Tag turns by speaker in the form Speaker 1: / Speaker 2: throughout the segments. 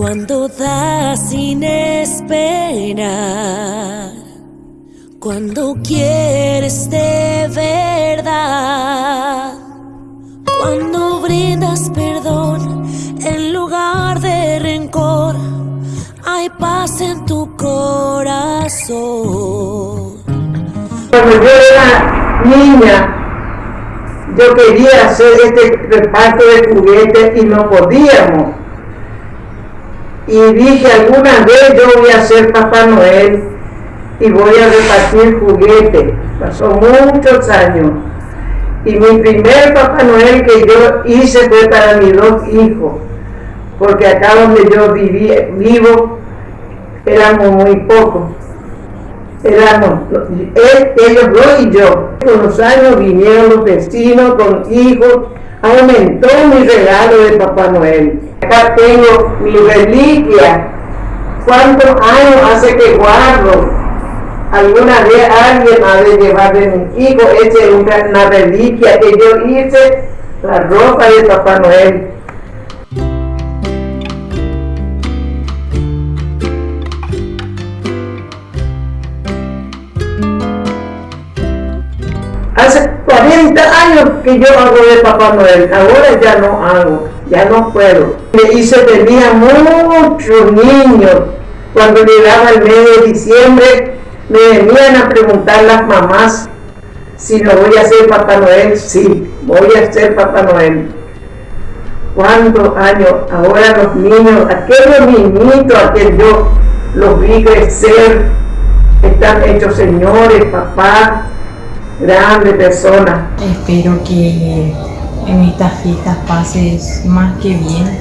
Speaker 1: Cuando das sin esperar, cuando quieres de verdad, cuando brindas perdón en lugar de rencor, hay paz en tu corazón.
Speaker 2: Cuando yo era niña, yo quería hacer este reparto de juguetes y no podíamos. Y dije, alguna vez yo voy a ser Papá Noel y voy a repartir juguetes. Pasó muchos años. Y mi primer Papá Noel que yo hice fue para mis dos hijos, porque acá donde yo viví, vivo éramos muy pocos éramos ellos dos y yo. Con los años vinieron los vecinos con hijos, aumentó mi regalo de Papá Noel. Acá tengo mi reliquia. ¿Cuántos años hace que guardo? Alguna vez alguien ha de llevar de mi hijo, esa es una reliquia que yo hice, la ropa de Papá Noel. Hace 40 años que yo hago de Papá Noel, ahora ya no hago, ya no puedo. Y se tenía muchos niños. Cuando llegaba el mes de diciembre, me venían a preguntar las mamás si no voy a ser Papá Noel. Sí, voy a ser Papá Noel. ¿Cuántos años? Ahora los niños, aquellos niñitos a yo los vi crecer, están hechos señores, papás, grande persona.
Speaker 3: Espero que en estas fiestas pases más que bien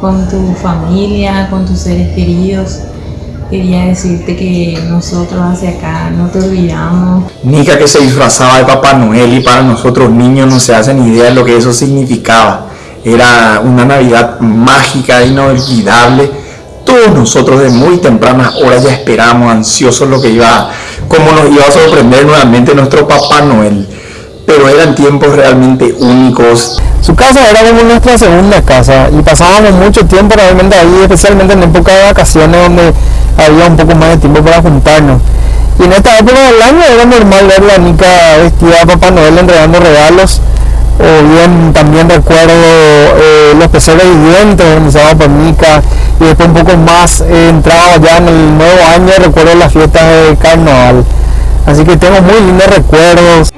Speaker 3: con tu familia, con tus seres queridos. Quería decirte que nosotros hacia acá no te olvidamos.
Speaker 4: Nica que se disfrazaba de Papá Noel y para nosotros niños no se hacen idea de lo que eso significaba. Era una Navidad mágica, inolvidable. Todos nosotros de muy tempranas horas ya esperamos ansiosos lo que iba cómo nos iba a sorprender nuevamente nuestro Papá Noel. Pero eran tiempos realmente únicos.
Speaker 5: Su casa era como nuestra segunda casa y pasábamos mucho tiempo realmente ahí, especialmente en época de vacaciones donde había un poco más de tiempo para juntarnos. Y en esta época del año era normal ver a Nica vestida a Papá Noel entregando regalos. O bien también recuerdo eh, los pesebres vivientes organizados por Nica y después un poco más eh, entraba ya en el nuevo año, recuerdo las fiestas de carnaval. Así que tengo muy lindos recuerdos.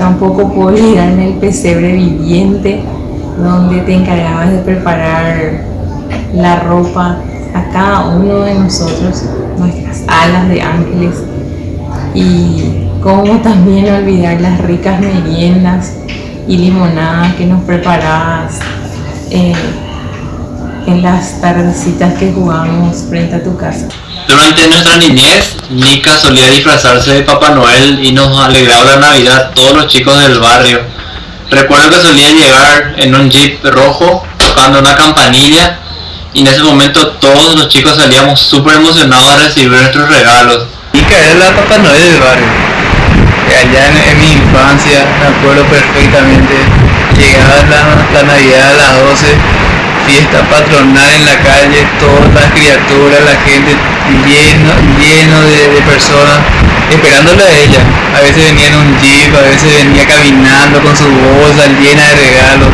Speaker 3: Tampoco puedo olvidarme el pesebre viviente donde te encargabas de preparar la ropa a cada uno de nosotros, nuestras alas de ángeles y cómo también olvidar las ricas meriendas y limonadas que nos preparabas eh, en las tardecitas que jugábamos frente a tu casa.
Speaker 6: Durante nuestra niñez, Nika solía disfrazarse de Papá Noel y nos alegraba la Navidad todos los chicos del barrio. Recuerdo que solía llegar en un jeep rojo tocando una campanilla y en ese momento todos los chicos salíamos súper emocionados a recibir nuestros regalos.
Speaker 7: Nika era la Papá Noel del barrio. Allá en, mi infancia, me acuerdo perfectamente, llegaba la, la Navidad a las 12 fiesta patronal en la calle, todas las criaturas, la gente lleno, lleno de, personas esperándole a ella. A veces venía en un jeep, a veces venía caminando con su bolsa llena de regalos.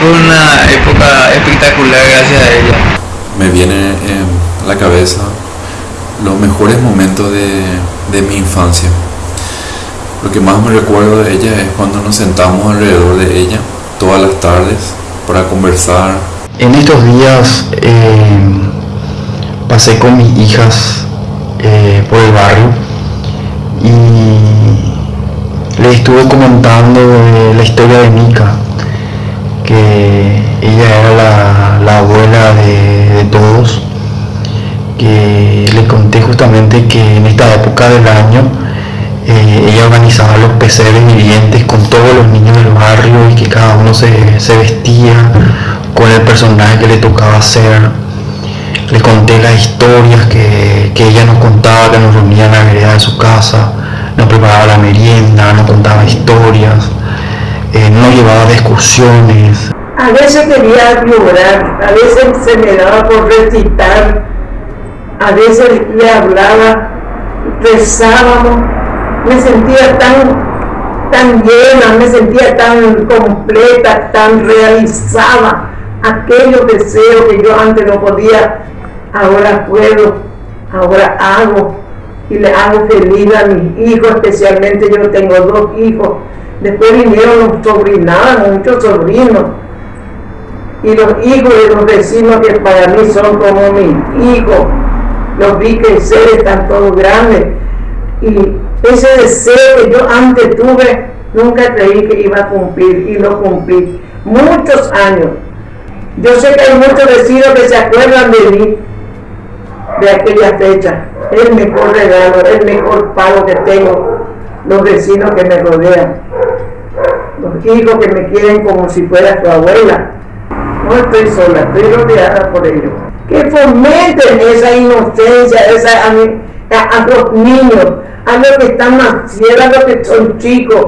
Speaker 7: Fue una época espectacular gracias a ella.
Speaker 8: Me viene en la cabeza los mejores momentos de, de mi infancia. Lo que más me recuerdo de ella es cuando nos sentamos alrededor de ella todas las tardes para conversar,
Speaker 5: en estos días eh, pasé con mis hijas eh, por el barrio y les estuve comentando la historia de Mika, que ella era la, abuela de, todos, que le conté justamente que en esta época del año
Speaker 9: Eh, ella organizaba los pesebres vivientes con todos los niños del barrio y que cada uno se, vestía con el personaje que le tocaba hacer. Le conté las historias que, ella nos contaba, que nos reunía en la vereda de su casa, nos preparaba la merienda, nos contaba historias, eh, nos llevaba de.
Speaker 2: A veces quería llorar, a veces se me daba por recitar, a veces le hablaba, rezábamos, me sentía tan, tan llena, me sentía tan completa, tan realizada, aquellos deseos que yo antes no podía, ahora puedo, ahora hago y le hago feliz a mis hijos, especialmente yo tengo dos hijos, después vinieron sobrinados, muchos sobrinos, y los hijos de los vecinos que para mí son como mis hijos, los vi crecer, están todos grandes, y ese deseo que yo antes tuve, nunca creí que iba a cumplir y lo cumplí. Muchos años. Yo sé que hay muchos vecinos que se acuerdan de mí, de aquella fecha. El mejor regalo, el mejor pago que tengo, los vecinos que me rodean, los hijos que me quieren como si fuera su abuela. No estoy sola, estoy rodeada por ellos. Que fomenten esa inocencia, esa, a, a los niños, a los que están más a los que son chicos.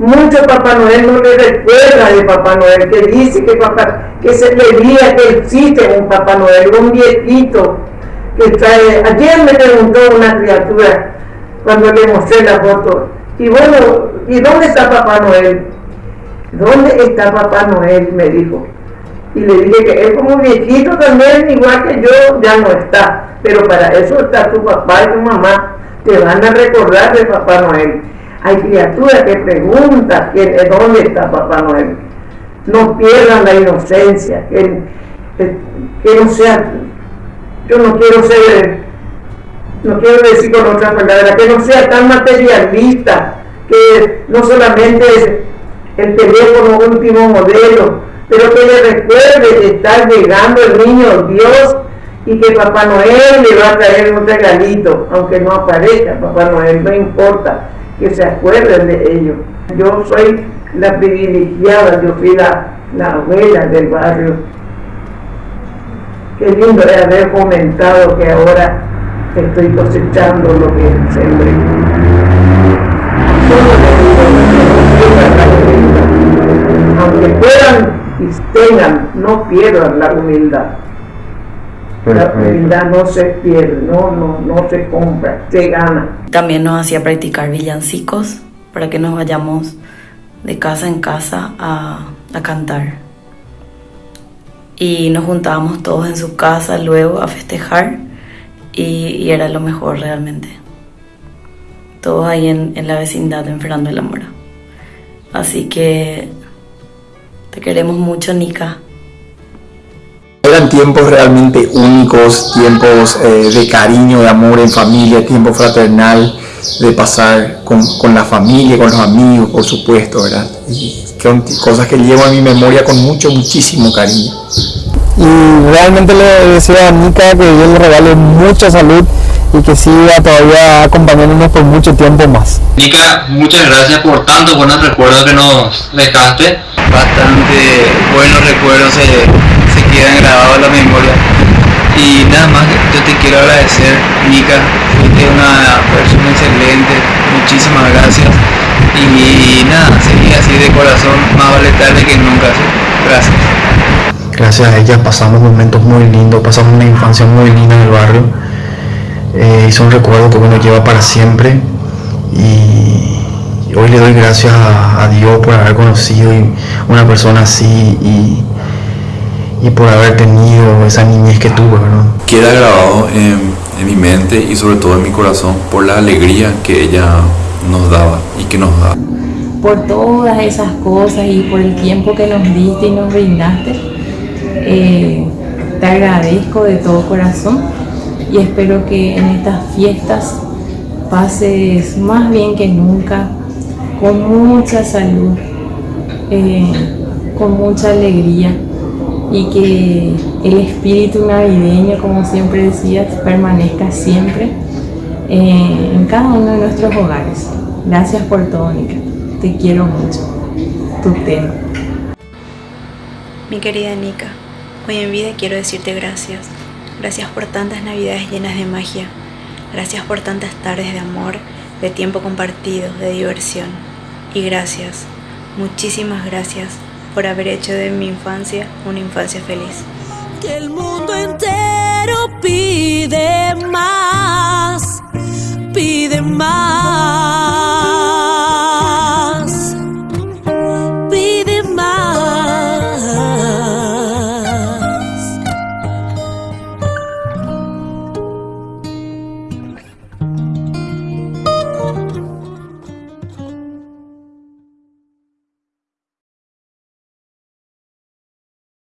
Speaker 2: Mucho Papá Noel no le recuerda de Papá Noel, que dice que, papá, que se le diga que existe un Papá Noel, un viejito que trae. Ayer me preguntó una criatura cuando le mostré la foto, y bueno, ¿y dónde está Papá Noel? ¿Dónde está Papá Noel? me dijo. Y le dije que él como viejito también, igual que yo, ya no está. Pero para eso está tu papá y tu mamá te van a recordar de Papá Noel. Hay criaturas que preguntan dónde está Papá Noel. No pierdan la inocencia, que, que, no sea, yo no quiero ser, no quiero decir con otra palabra, que no sea tan materialista, que no solamente es el teléfono último modelo, pero que le recuerde que está llegando el niño Dios y que Papá Noel le va a traer un regalito, aunque no aparezca Papá Noel, no importa, que se acuerden de ello. Yo soy la privilegiada, yo fui la, abuela del barrio. Qué lindo es haber comentado que ahora estoy cosechando lo que sembré. Aunque puedan y tengan, no pierdan la humildad. La humildad no se pierde, no, no, no se compra, se gana.
Speaker 10: También nos hacía practicar villancicos para que nos vayamos de casa en casa a, a cantar. Y nos juntábamos todos en su casa luego a festejar y, y era lo mejor realmente. Todos ahí en, en la vecindad en Fernando de la Mora. Así que te queremos mucho, Nika.
Speaker 4: Tiempos realmente únicos, tiempos eh, de cariño, de amor en familia, tiempo fraternal, de pasar con, con, la familia, con los amigos, por supuesto, ¿verdad? Y cosas que llevo a mi memoria con mucho, muchísimo cariño.
Speaker 5: Y realmente le deseo a Nika que Dios le regale mucha salud y que siga todavía acompañándonos por mucho tiempo más.
Speaker 6: Nika, muchas gracias por tantos buenos recuerdos que nos dejaste.
Speaker 7: Bastante buenos recuerdos quedan grabados en la memoria. Y nada más, yo te quiero agradecer, Nika, fuiste una persona excelente, muchísimas gracias. Y nada, seguí así de corazón, más vale tarde que nunca. Gracias.
Speaker 9: Gracias a ella pasamos momentos muy lindos, pasamos una infancia muy linda en el barrio. Eh, y son recuerdos que uno lleva para siempre. Y hoy le doy gracias a, Dios por haber conocido una persona así y, y por haber tenido esa niñez que tuve,
Speaker 8: Queda grabado en, mi mente y sobre todo en mi corazón por la alegría que ella nos daba y que nos da.
Speaker 3: Por todas esas cosas y por el tiempo que nos diste y nos brindaste, eh, te agradezco de todo corazón y espero que en estas fiestas pases más bien que nunca, con mucha salud, eh, con mucha alegría y que el espíritu navideño, como siempre decías, permanezca siempre eh, en cada uno de nuestros hogares. Gracias por todo, Nika. Te quiero mucho. Tu tema.
Speaker 11: Mi querida Nika, hoy en vida quiero decirte gracias. Gracias por tantas navidades llenas de magia. Gracias por tantas tardes de amor, de tiempo compartido, de diversión. Y gracias, muchísimas gracias por haber hecho de mi infancia una infancia feliz.
Speaker 1: Que el mundo entero pide más, pide más.